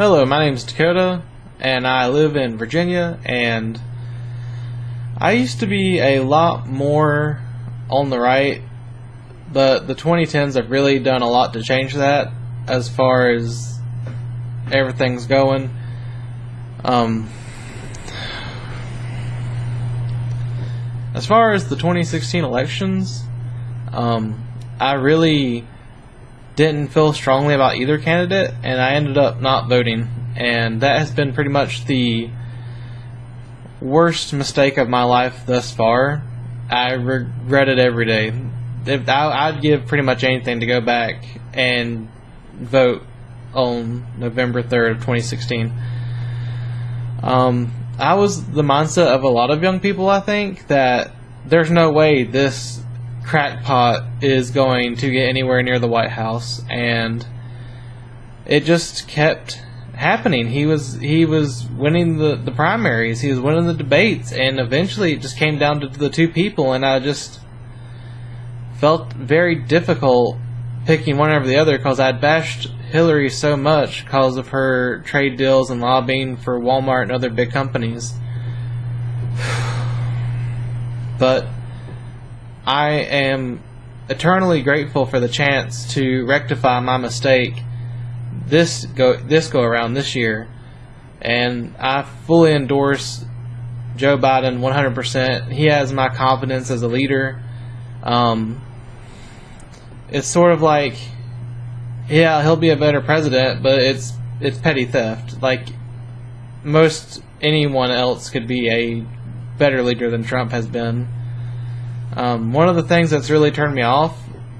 Hello, my name is Dakota, and I live in Virginia, and I used to be a lot more on the right, but the 2010s have really done a lot to change that as far as everything's going. Um, as far as the 2016 elections, um, I really didn't feel strongly about either candidate, and I ended up not voting. And that has been pretty much the worst mistake of my life thus far. I regret it every day. If I, I'd give pretty much anything to go back and vote on November 3rd of 2016. Um, I was the mindset of a lot of young people, I think, that there's no way this crackpot is going to get anywhere near the White House, and it just kept happening. He was he was winning the, the primaries, he was winning the debates, and eventually it just came down to the two people, and I just felt very difficult picking one over the other because I'd bashed Hillary so much because of her trade deals and lobbying for Walmart and other big companies. but I am eternally grateful for the chance to rectify my mistake this go this go around this year, and I fully endorse Joe Biden 100%. He has my confidence as a leader. Um, it's sort of like, yeah, he'll be a better president, but it's it's petty theft. Like most anyone else could be a better leader than Trump has been. Um, one of the things that's really turned me off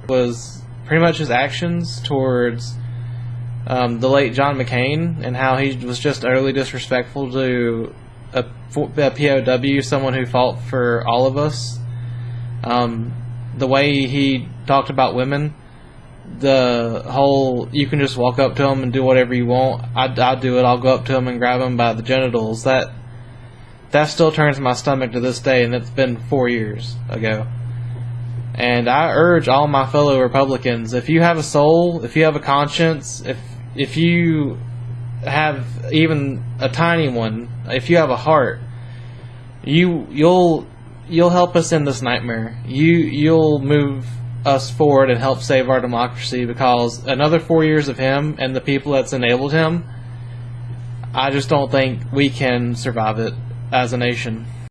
was pretty much his actions towards um, the late John McCain and how he was just utterly disrespectful to a, a POW, someone who fought for all of us. Um, the way he talked about women, the whole you can just walk up to them and do whatever you want. I, I do it. I'll go up to them and grab them by the genitals. That that still turns my stomach to this day, and it's been four years ago. And I urge all my fellow Republicans: if you have a soul, if you have a conscience, if if you have even a tiny one, if you have a heart, you you'll you'll help us in this nightmare. You you'll move us forward and help save our democracy because another four years of him and the people that's enabled him, I just don't think we can survive it as a nation.